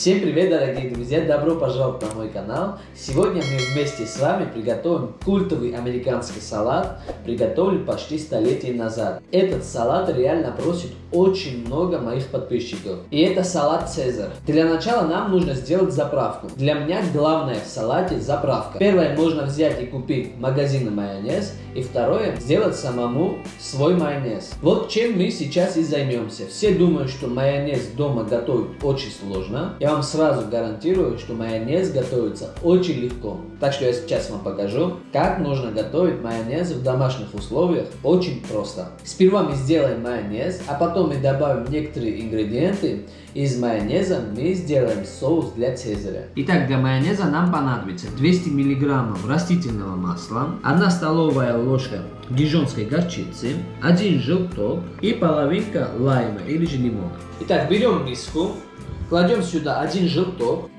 Всем привет, дорогие друзья! Добро пожаловать на мой канал! Сегодня мы вместе с вами приготовим культовый американский салат, приготовили почти столетие назад. Этот салат реально просит очень много моих подписчиков. И это салат Цезарь. Для начала нам нужно сделать заправку. Для меня главное в салате заправка. Первое, можно взять и купить в магазине майонез. И второе, сделать самому свой майонез. Вот чем мы сейчас и займемся. Все думают, что майонез дома готовить очень сложно. Я вам сразу гарантирую, что майонез готовится очень легко. Так что я сейчас вам покажу, как нужно готовить майонез в домашних условиях очень просто. Сперва мы сделаем майонез, а потом мы добавим некоторые ингредиенты. Из майонеза мы сделаем соус для цезаря. Итак, для майонеза нам понадобится 200 мг растительного масла, 1 столовая ложка дижонской горчицы, 1 желток и половинка лайма или же лимона. Итак, берем миску, кладем сюда 1 желток.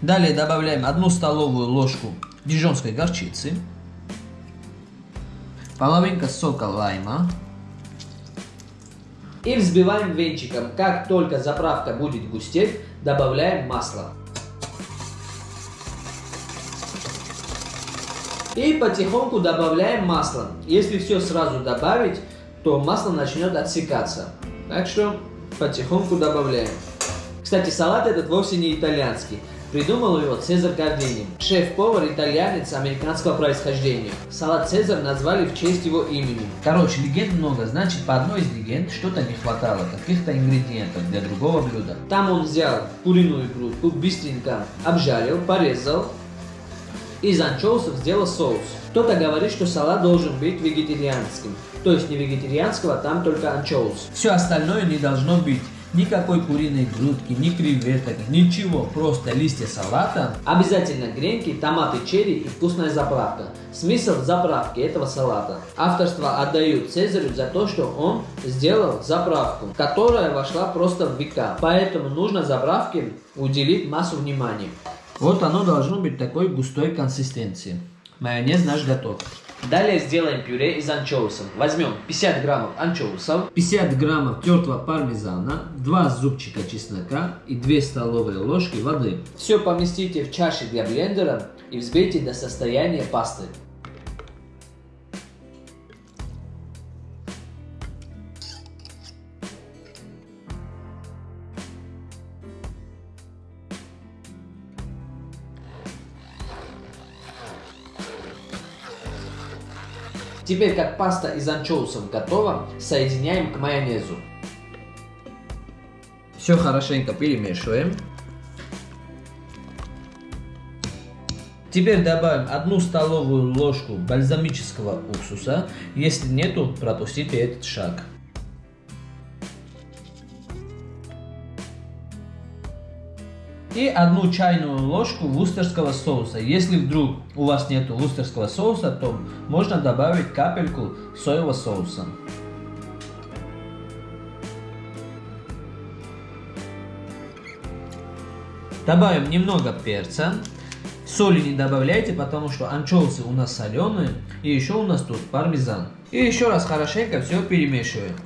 Далее добавляем 1 столовую ложку дижонской горчицы, половинка сока лайма, и взбиваем венчиком. Как только заправка будет густеть, добавляем масло. И потихоньку добавляем масло. Если все сразу добавить, то масло начнет отсекаться. Так что потихоньку добавляем. Кстати, салат этот вовсе не итальянский. Придумал его Цезарь Гардини, шеф-повар итальянец американского происхождения. Салат Цезарь назвали в честь его имени. Короче, легенд много, значит по одной из легенд что-то не хватало, каких-то ингредиентов для другого блюда. Там он взял куриную грудку, быстренько обжарил, порезал, из анчоусов сделал соус. Кто-то говорит, что салат должен быть вегетарианским. То есть не вегетарианского, там только анчоус. Все остальное не должно быть. Никакой куриной грудки, ни креветок, ничего, просто листья салата. Обязательно гренки, томаты черри и вкусная заправка. Смысл заправки этого салата. Авторство отдают Цезарю за то, что он сделал заправку, которая вошла просто в века. Поэтому нужно заправке уделить массу внимания. Вот оно должно быть такой густой консистенции. Майонез наш готов. Далее сделаем пюре из анчоусов. Возьмем 50 граммов анчоусов, 50 граммов тертого пармезана, 2 зубчика чеснока и 2 столовые ложки воды. Все поместите в чаши для блендера и взбейте до состояния пасты. Теперь, как паста из анчоусов готова, соединяем к майонезу. Все хорошенько перемешиваем. Теперь добавим одну столовую ложку бальзамического уксуса. Если нету, пропустите этот шаг. И одну чайную ложку вустерского соуса. Если вдруг у вас нет вустерского соуса, то можно добавить капельку соевого соуса. Добавим немного перца. Соли не добавляйте, потому что анчоусы у нас соленые. И еще у нас тут пармезан. И еще раз хорошенько все перемешиваем.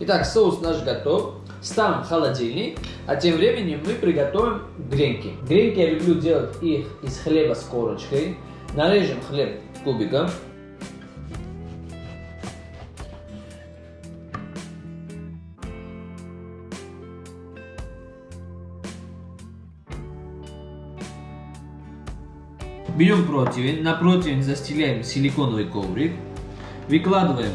Итак, соус наш готов ставим в холодильник, а тем временем мы приготовим гренки. Гренки я люблю делать их из хлеба с корочкой. Нарежем хлеб кубиком. Берем противень, на противень застеляем силиконовый коврик, выкладываем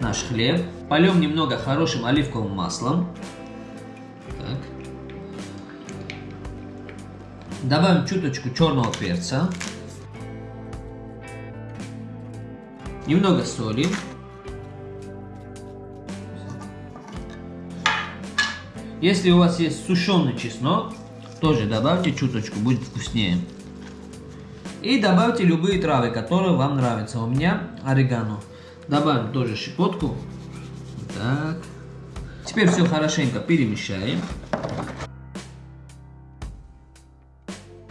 наш хлеб, Полем немного хорошим оливковым маслом. Так. Добавим чуточку черного перца. Немного соли. Если у вас есть сушеный чеснок, тоже добавьте чуточку, будет вкуснее. И добавьте любые травы, которые вам нравятся. У меня орегано. Добавим тоже щепотку так. Теперь все хорошенько перемещаем.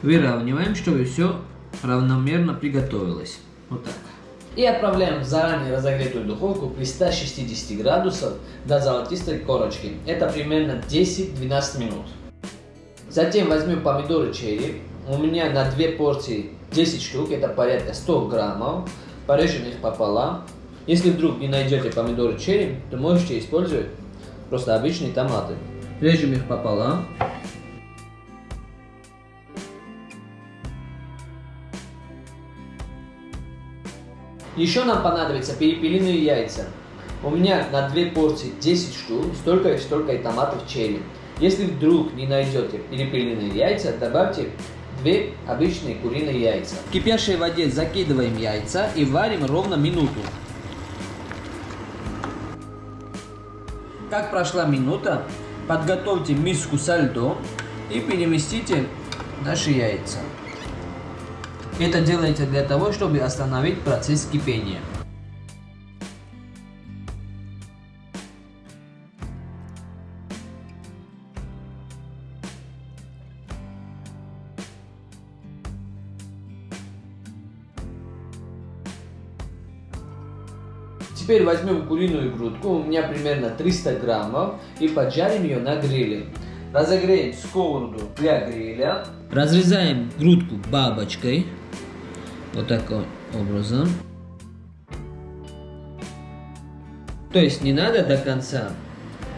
Выравниваем, чтобы все равномерно приготовилось. Вот так. И отправляем в заранее разогретую духовку при 160 градусов до золотистой корочки. Это примерно 10-12 минут. Затем возьмем помидоры черри. У меня на две порции 10 штук, это порядка 100 граммов. Порежем их пополам. Если вдруг не найдете помидоры черри, то можете использовать просто обычные томаты. Режем их пополам. Еще нам понадобятся перепелиные яйца. У меня на две порции 10 штук, столько и столько и томатов черри. Если вдруг не найдете перепелиные яйца, добавьте две обычные куриные яйца. В кипящей воде закидываем яйца и варим ровно минуту. Как прошла минута, подготовьте миску со льдом и переместите наши яйца. Это делается для того, чтобы остановить процесс кипения. Теперь возьмем куриную грудку, у меня примерно 300 граммов, и поджарим ее на гриле. Разогреем сковороду для гриля. Разрезаем грудку бабочкой. Вот таким образом. То есть не надо до конца,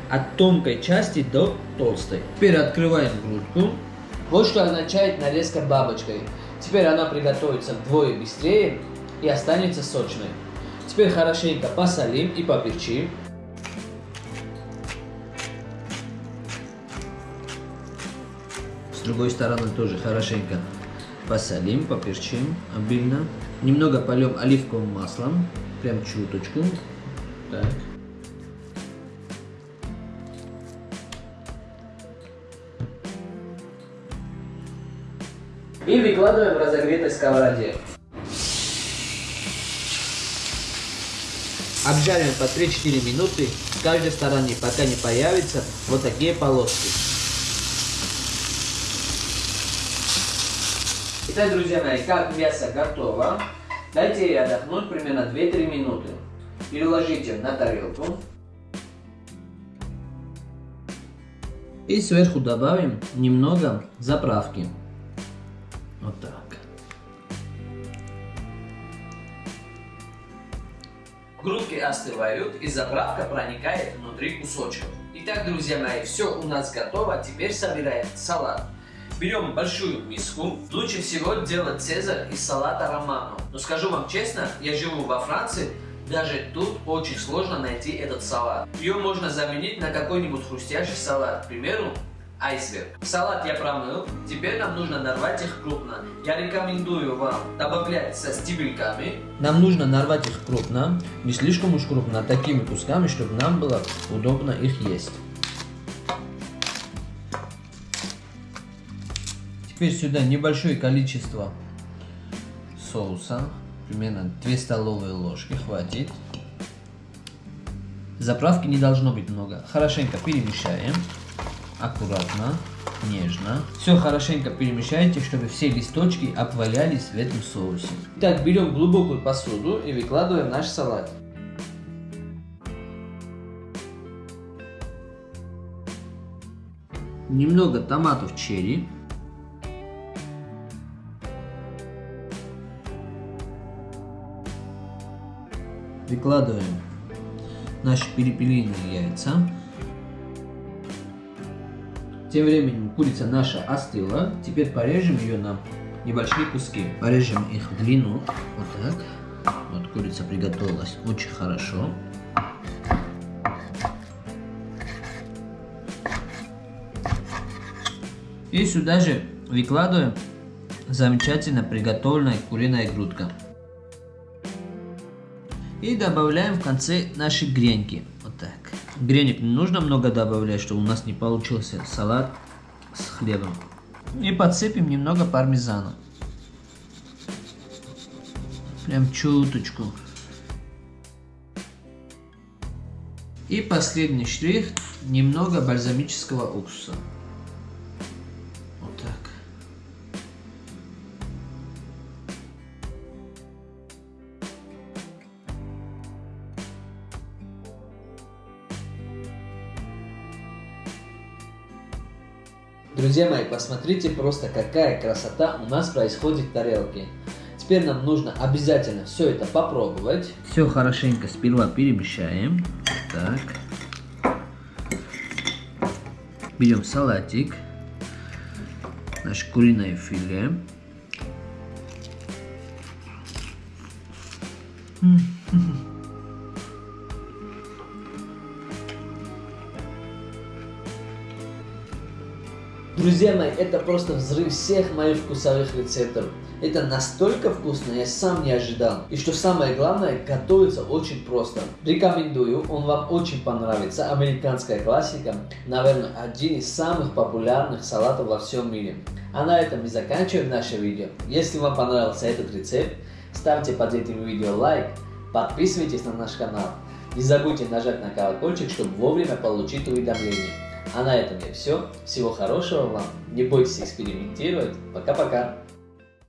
от тонкой части до толстой. Теперь открываем грудку. Вот что означает нарезка бабочкой. Теперь она приготовится вдвое быстрее и останется сочной. Теперь хорошенько посолим и поперчим. С другой стороны тоже хорошенько посолим, поперчим обильно. Немного польем оливковым маслом, прям чуточку. Так. И выкладываем в разогретой сковороде. Обжариваем по 3-4 минуты с каждой стороны, пока не появятся вот такие полоски. Итак, друзья мои, как мясо готово, дайте ей отдохнуть примерно 2-3 минуты. Переложите на тарелку. И сверху добавим немного заправки. Вот так. Грудки остывают и заправка проникает внутри кусочков. Итак, друзья мои, все у нас готово. Теперь собираем салат. Берем большую миску. Лучше всего делать цезарь из салата романо. Но скажу вам честно, я живу во Франции, даже тут очень сложно найти этот салат. Ее можно заменить на какой-нибудь хрустящий салат. К примеру, айсберг. Салат я промыл, теперь нам нужно нарвать их крупно. Я рекомендую вам добавлять со стебельками. Нам нужно нарвать их крупно, не слишком уж крупно, а такими кусками, чтобы нам было удобно их есть. Теперь сюда небольшое количество соуса, примерно 2 столовые ложки, хватит. Заправки не должно быть много. Хорошенько перемешаем аккуратно, нежно. Все хорошенько перемешайте, чтобы все листочки обвалялись в этом соусе. Так, берем глубокую посуду и выкладываем наш салат. Немного томатов черри. Выкладываем наши перепелиные яйца. Тем временем курица наша остыла. Теперь порежем ее на небольшие куски. Порежем их в длину. Вот так. Вот курица приготовилась очень хорошо. И сюда же выкладываем замечательно приготовленная куриная грудка. И добавляем в конце наши гренки. Гренек не нужно много добавлять, чтобы у нас не получился салат с хлебом. И подсыпем немного пармезана. Прям чуточку. И последний штрих, немного бальзамического уксуса. Друзья мои, посмотрите просто, какая красота у нас происходит в тарелке. Теперь нам нужно обязательно все это попробовать. Все хорошенько сперва перемешаем. Так. Берем салатик. Наше куриное филе. Друзья мои, это просто взрыв всех моих вкусовых рецептов. Это настолько вкусно, я сам не ожидал. И что самое главное, готовится очень просто. Рекомендую, он вам очень понравится. Американская классика, наверное, один из самых популярных салатов во всем мире. А на этом мы заканчиваем наше видео. Если вам понравился этот рецепт, ставьте под этим видео лайк, подписывайтесь на наш канал. Не забудьте нажать на колокольчик, чтобы вовремя получить уведомления. А на этом я все. Всего хорошего вам. Не бойтесь экспериментировать. Пока-пока.